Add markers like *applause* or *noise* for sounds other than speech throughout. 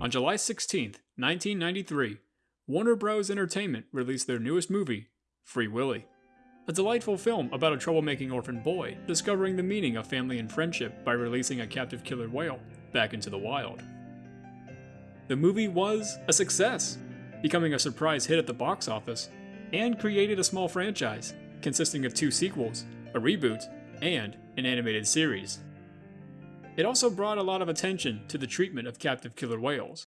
On July 16, 1993, Warner Bros. Entertainment released their newest movie, Free Willy. A delightful film about a troublemaking orphan boy discovering the meaning of family and friendship by releasing a captive killer whale back into the wild. The movie was a success, becoming a surprise hit at the box office, and created a small franchise consisting of two sequels, a reboot, and an animated series. It also brought a lot of attention to the treatment of captive killer whales.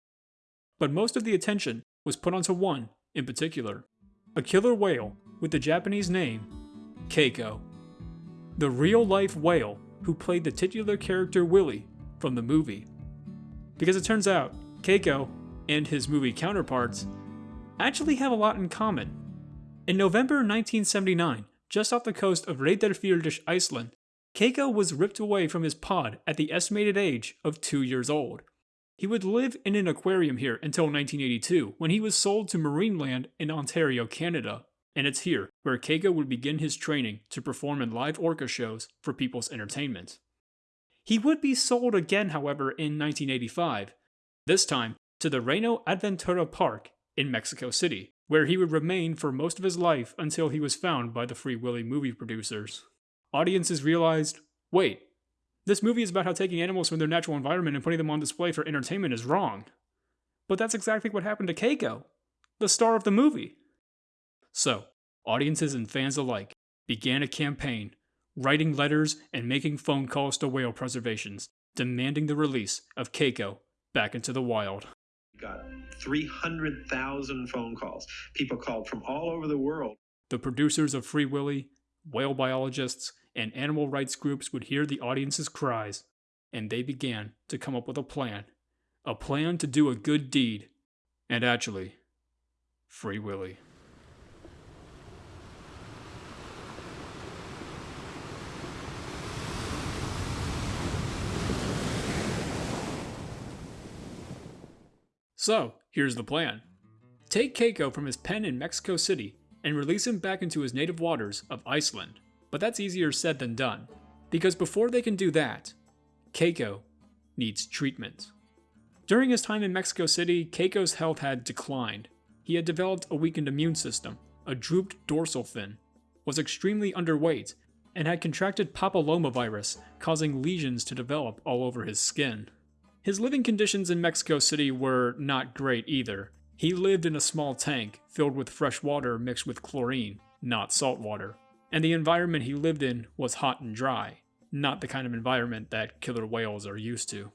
But most of the attention was put onto one in particular a killer whale with the Japanese name Keiko. The real life whale who played the titular character Willy from the movie. Because it turns out, Keiko and his movie counterparts actually have a lot in common. In November 1979, just off the coast of Reyðarfjörður, Iceland, Keiko was ripped away from his pod at the estimated age of two years old. He would live in an aquarium here until 1982, when he was sold to Marineland in Ontario, Canada. And it's here where Keiko would begin his training to perform in live orca shows for people's entertainment. He would be sold again, however, in 1985, this time to the Reino Aventura Park in Mexico City, where he would remain for most of his life until he was found by the Free Willy movie producers. Audiences realized wait, this movie is about how taking animals from their natural environment and putting them on display for entertainment is wrong. But that's exactly what happened to Keiko, the star of the movie. So, audiences and fans alike began a campaign, writing letters and making phone calls to whale preservations, demanding the release of Keiko back into the wild. Got 300,000 phone calls. People called from all over the world. The producers of Free Willy, whale biologists, and animal rights groups would hear the audience's cries, and they began to come up with a plan. A plan to do a good deed. And actually, Free Willy. So, here's the plan. Take Keiko from his pen in Mexico City and release him back into his native waters of Iceland. But that's easier said than done, because before they can do that, Keiko needs treatment. During his time in Mexico City, Keiko's health had declined. He had developed a weakened immune system, a drooped dorsal fin, was extremely underweight, and had contracted papillomavirus, causing lesions to develop all over his skin. His living conditions in Mexico City were not great either. He lived in a small tank filled with fresh water mixed with chlorine, not salt water and the environment he lived in was hot and dry, not the kind of environment that killer whales are used to.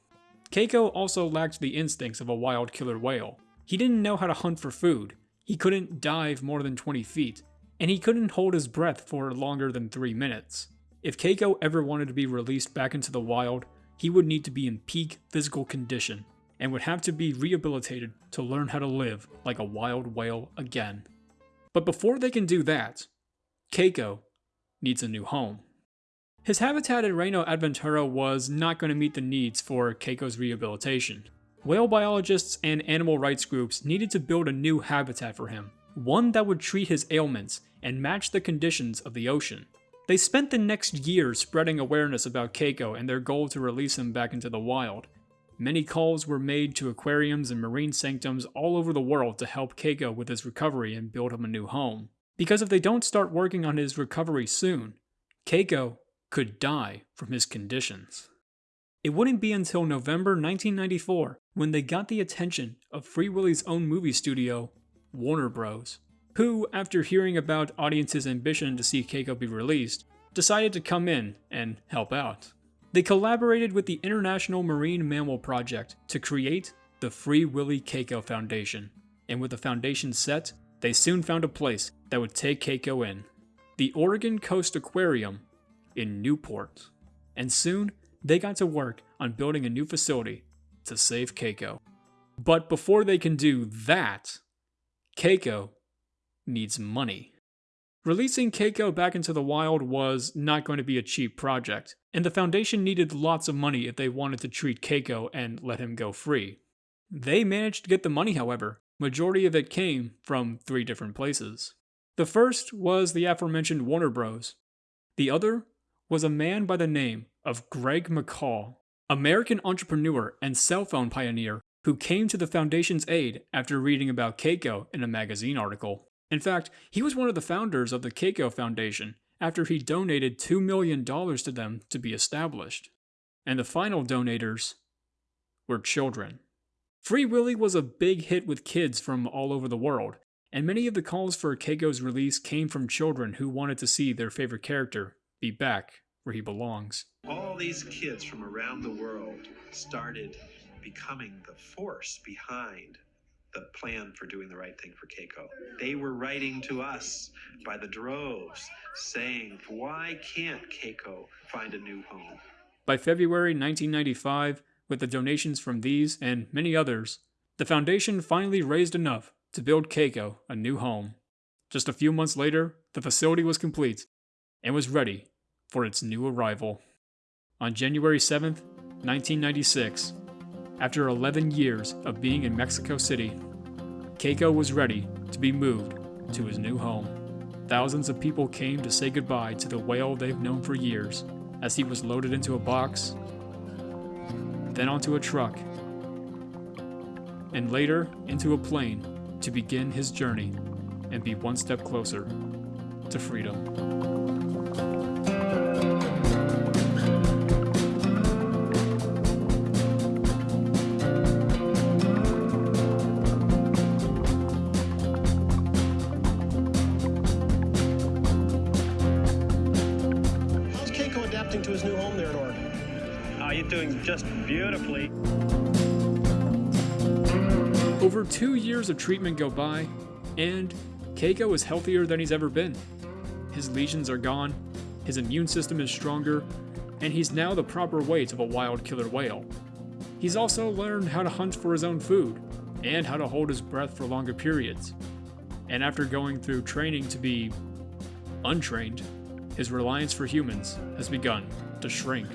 Keiko also lacked the instincts of a wild killer whale. He didn't know how to hunt for food, he couldn't dive more than 20 feet, and he couldn't hold his breath for longer than 3 minutes. If Keiko ever wanted to be released back into the wild, he would need to be in peak physical condition, and would have to be rehabilitated to learn how to live like a wild whale again. But before they can do that, Keiko needs a new home. His habitat at Reino Aventura was not going to meet the needs for Keiko's rehabilitation. Whale biologists and animal rights groups needed to build a new habitat for him, one that would treat his ailments and match the conditions of the ocean. They spent the next year spreading awareness about Keiko and their goal to release him back into the wild. Many calls were made to aquariums and marine sanctums all over the world to help Keiko with his recovery and build him a new home. Because if they don't start working on his recovery soon, Keiko could die from his conditions. It wouldn't be until November 1994 when they got the attention of Free Willy's own movie studio, Warner Bros., who, after hearing about audiences' ambition to see Keiko be released, decided to come in and help out. They collaborated with the International Marine Mammal Project to create the Free Willy Keiko Foundation, and with the foundation set, they soon found a place that would take Keiko in the Oregon Coast Aquarium in Newport. And soon, they got to work on building a new facility to save Keiko. But before they can do that, Keiko needs money. Releasing Keiko back into the wild was not going to be a cheap project, and the Foundation needed lots of money if they wanted to treat Keiko and let him go free. They managed to get the money, however, Majority of it came from three different places. The first was the aforementioned Warner Bros. The other was a man by the name of Craig McCaw, American entrepreneur and cell phone pioneer who came to the Foundation's aid after reading about Keiko in a magazine article. In fact, he was one of the founders of the Keiko Foundation after he donated $2 million to them to be established. And the final donators were children. Free Willy was a big hit with kids from all over the world, and many of the calls for Keiko's release came from children who wanted to see their favorite character be back where he belongs. All these kids from around the world started becoming the force behind the plan for doing the right thing for Keiko. They were writing to us by the droves saying, why can't Keiko find a new home? By February 1995, with the donations from these and many others, the foundation finally raised enough to build Keiko a new home. Just a few months later, the facility was complete and was ready for its new arrival. On January 7th, 1996, after 11 years of being in Mexico City, Keiko was ready to be moved to his new home. Thousands of people came to say goodbye to the whale they've known for years as he was loaded into a box, then onto a truck, and later into a plane to begin his journey and be one step closer to freedom. Just beautifully. Over two years of treatment go by, and Keiko is healthier than he's ever been. His lesions are gone, his immune system is stronger, and he's now the proper weight of a wild killer whale. He's also learned how to hunt for his own food, and how to hold his breath for longer periods. And after going through training to be untrained, his reliance for humans has begun to shrink.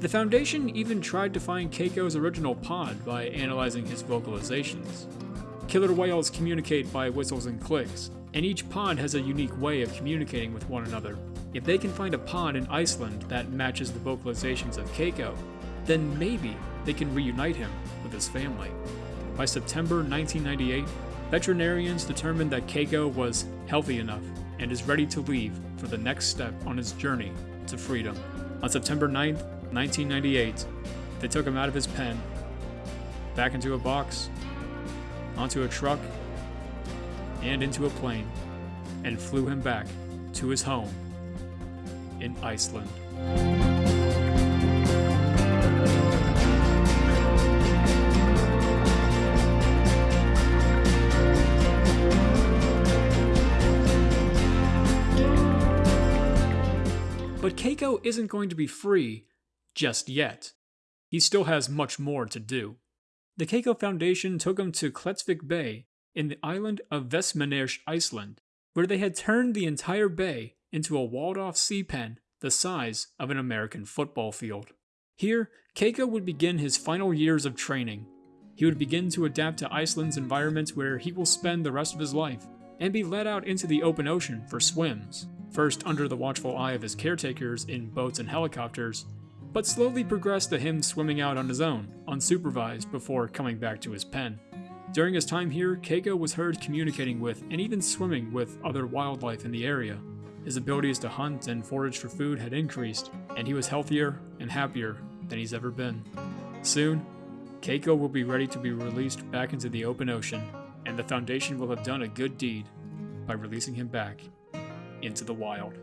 The Foundation even tried to find Keiko's original pod by analyzing his vocalizations. Killer whales communicate by whistles and clicks, and each pod has a unique way of communicating with one another. If they can find a pod in Iceland that matches the vocalizations of Keiko, then maybe they can reunite him with his family. By September 1998, veterinarians determined that Keiko was healthy enough and is ready to leave for the next step on his journey to freedom. On September 9th, 1998, they took him out of his pen, back into a box, onto a truck, and into a plane, and flew him back to his home in Iceland. But Keiko isn't going to be free just yet. He still has much more to do. The Keiko Foundation took him to Klettsvik Bay in the island of Vestmannaeyjar, Iceland, where they had turned the entire bay into a walled-off sea pen the size of an American football field. Here, Keiko would begin his final years of training. He would begin to adapt to Iceland's environment where he will spend the rest of his life, and be let out into the open ocean for swims, first under the watchful eye of his caretakers in boats and helicopters, but slowly progressed to him swimming out on his own, unsupervised, before coming back to his pen. During his time here, Keiko was heard communicating with and even swimming with other wildlife in the area. His abilities to hunt and forage for food had increased, and he was healthier and happier than he's ever been. Soon, Keiko will be ready to be released back into the open ocean, and the Foundation will have done a good deed by releasing him back into the wild.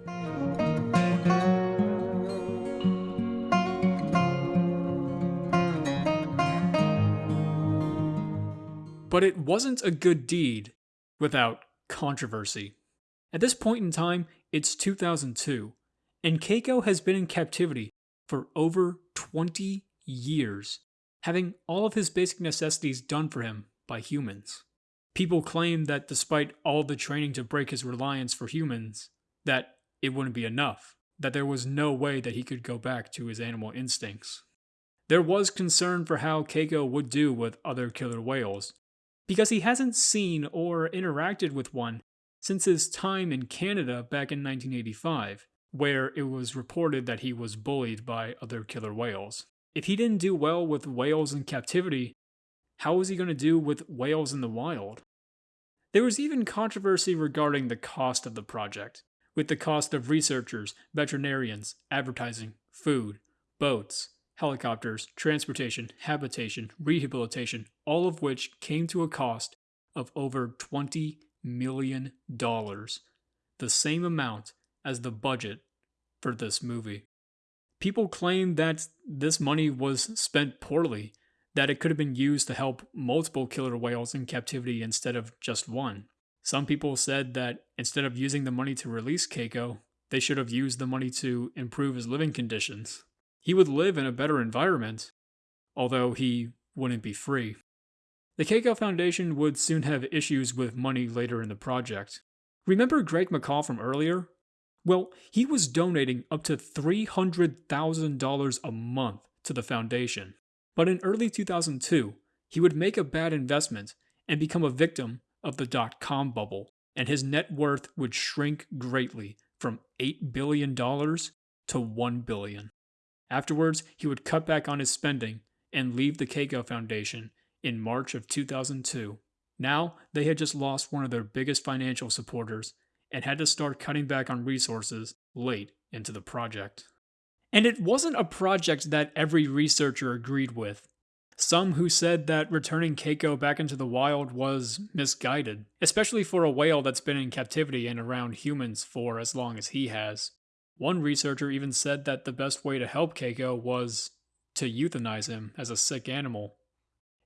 But it wasn't a good deed without controversy. At this point in time, it's 2002, and Keiko has been in captivity for over 20 years, having all of his basic necessities done for him by humans. People claim that despite all the training to break his reliance for humans, that it wouldn't be enough, that there was no way that he could go back to his animal instincts. There was concern for how Keiko would do with other killer whales, because he hasn't seen or interacted with one since his time in Canada back in 1985, where it was reported that he was bullied by other killer whales. If he didn't do well with whales in captivity, how was he going to do with whales in the wild? There was even controversy regarding the cost of the project, with the cost of researchers, veterinarians, advertising, food, boats, helicopters, transportation, habitation, rehabilitation, all of which came to a cost of over $20 million, the same amount as the budget for this movie. People claim that this money was spent poorly, that it could have been used to help multiple killer whales in captivity instead of just one. Some people said that instead of using the money to release Keiko, they should have used the money to improve his living conditions. He would live in a better environment, although he wouldn't be free. The Keiko Foundation would soon have issues with money later in the project. Remember Craig McCaw from earlier? Well, he was donating up to $300,000 a month to the foundation. But in early 2002, he would make a bad investment and become a victim of the dot com bubble, and his net worth would shrink greatly from $8 billion to 1 billion. Afterwards, he would cut back on his spending and leave the Keiko Foundation in March of 2002. Now, they had just lost one of their biggest financial supporters and had to start cutting back on resources late into the project. And it wasn't a project that every researcher agreed with. Some who said that returning Keiko back into the wild was misguided, especially for a whale that's been in captivity and around humans for as long as he has. One researcher even said that the best way to help Keiko was to euthanize him as a sick animal.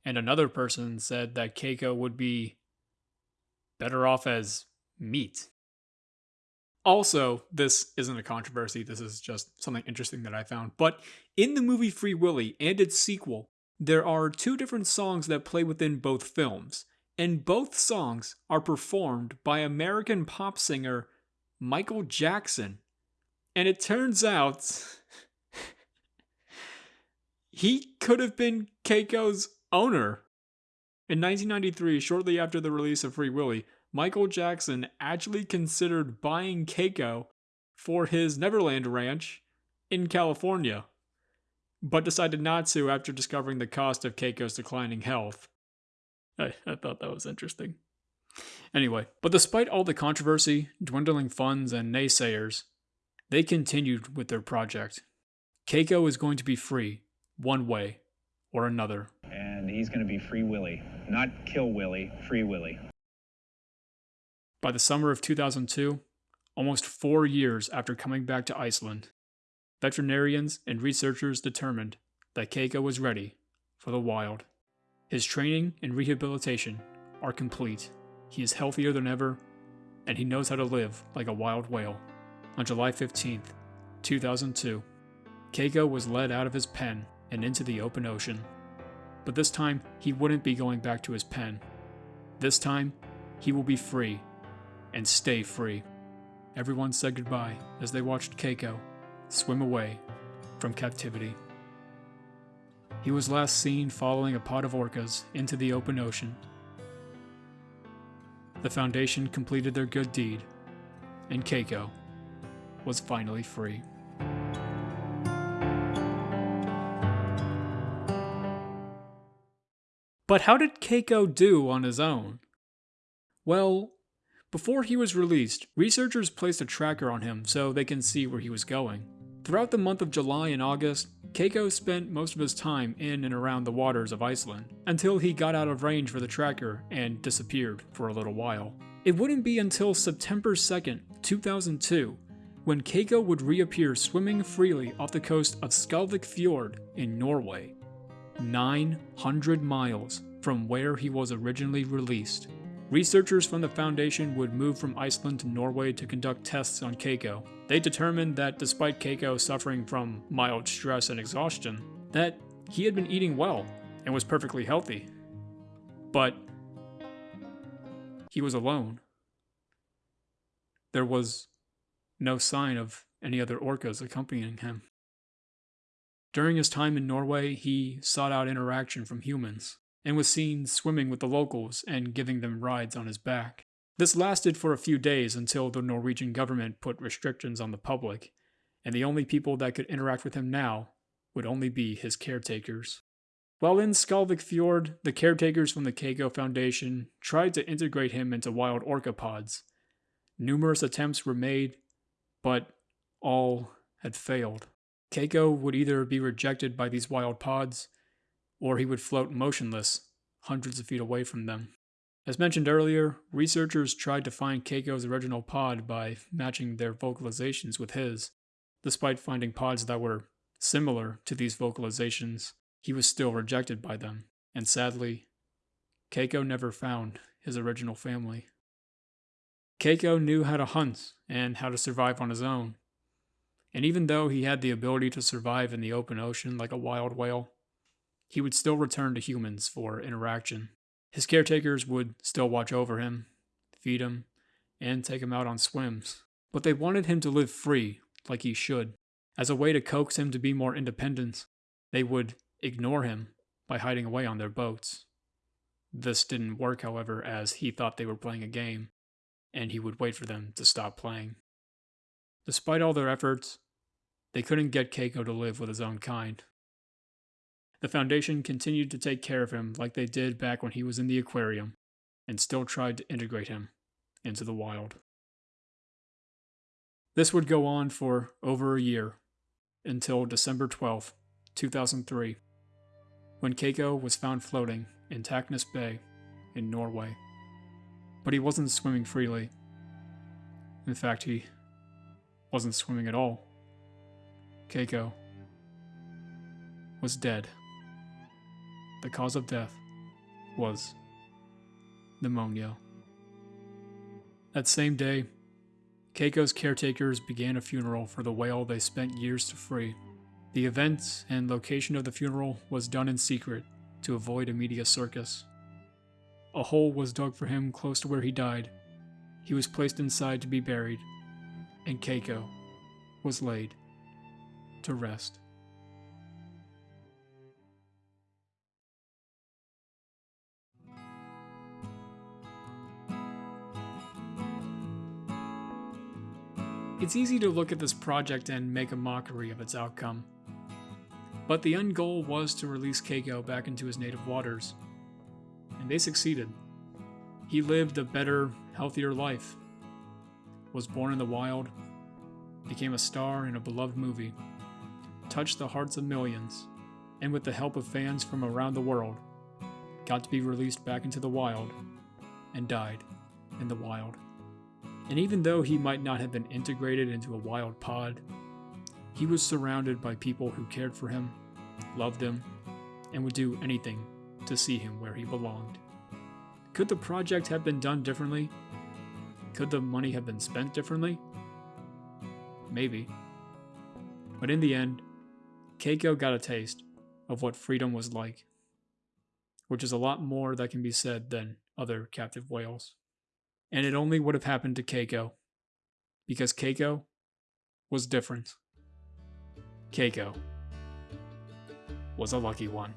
And another person said that Keiko would be better off as meat. Also, this isn't a controversy, this is just something interesting that I found. But in the movie Free Willy and its sequel, there are two different songs that play within both films, and both songs are performed by American pop singer Michael Jackson. And it turns out *laughs* he could have been Keiko's owner. In 1993, shortly after the release of Free Willy, Michael Jackson actually considered buying Keiko for his Neverland Ranch in California, but decided not to after discovering the cost of Keiko's declining health. I, I thought that was interesting. Anyway, but despite all the controversy, dwindling funds, and naysayers, they continued with their project. Keiko is going to be free, one way or another. And he's going to be Free Willy. Not Kill Willy, Free Willy. By the summer of 2002, almost four years after coming back to Iceland, veterinarians and researchers determined that Keiko was ready for the wild. His training and rehabilitation are complete. He is healthier than ever, and he knows how to live like a wild whale. On July 15, 2002, Keiko was led out of his pen and into the open ocean. But this time, he wouldn't be going back to his pen. This time, he will be free and stay free. Everyone said goodbye as they watched Keiko swim away from captivity. He was last seen following a pod of orcas into the open ocean. The Foundation completed their good deed, and Keiko was finally free. But how did Keiko do on his own? Well, before he was released, researchers placed a tracker on him so they can see where he was going. Throughout the month of July and August, Keiko spent most of his time in and around the waters of Iceland, until he got out of range for the tracker and disappeared for a little while. It wouldn't be until September 2nd, 2002, when Keiko would reappear swimming freely off the coast of Skalvik Fjord in Norway, 900 miles from where he was originally released. Researchers from the Foundation would move from Iceland to Norway to conduct tests on Keiko. They determined that despite Keiko suffering from mild stress and exhaustion, that he had been eating well and was perfectly healthy. But he was alone. There was no sign of any other orcas accompanying him. During his time in Norway, he sought out interaction from humans and was seen swimming with the locals and giving them rides on his back. This lasted for a few days until the Norwegian government put restrictions on the public, and the only people that could interact with him now would only be his caretakers. While in Skalvik Fjord, the caretakers from the Keiko Foundation tried to integrate him into wild orca pods. Numerous attempts were made, but all had failed. Keiko would either be rejected by these wild pods, or he would float motionless hundreds of feet away from them. As mentioned earlier, researchers tried to find Keiko's original pod by matching their vocalizations with his. Despite finding pods that were similar to these vocalizations, he was still rejected by them, and sadly, Keiko never found his original family. Keiko knew how to hunt and how to survive on his own. And even though he had the ability to survive in the open ocean like a wild whale, he would still return to humans for interaction. His caretakers would still watch over him, feed him, and take him out on swims. But they wanted him to live free, like he should. As a way to coax him to be more independent, they would ignore him by hiding away on their boats. This didn't work, however, as he thought they were playing a game, and he would wait for them to stop playing. Despite all their efforts, they couldn't get Keiko to live with his own kind. The Foundation continued to take care of him like they did back when he was in the aquarium, and still tried to integrate him into the wild. This would go on for over a year, until December 12, 2003 when Keiko was found floating in Taknes Bay in Norway. But he wasn't swimming freely. In fact, he wasn't swimming at all. Keiko was dead. The cause of death was pneumonia. That same day, Keiko's caretakers began a funeral for the whale they spent years to free. The event and location of the funeral was done in secret to avoid a media circus. A hole was dug for him close to where he died. He was placed inside to be buried, and Keiko was laid to rest. It's easy to look at this project and make a mockery of its outcome. But the end goal was to release Keiko back into his native waters. And they succeeded. He lived a better, healthier life, was born in the wild, became a star in a beloved movie, touched the hearts of millions, and with the help of fans from around the world, got to be released back into the wild and died in the wild. And even though he might not have been integrated into a wild pod, he was surrounded by people who cared for him, loved him, and would do anything to see him where he belonged. Could the project have been done differently? Could the money have been spent differently? Maybe. But in the end, Keiko got a taste of what freedom was like, which is a lot more that can be said than other captive whales. And it only would have happened to Keiko because Keiko was different. Keiko was a lucky one.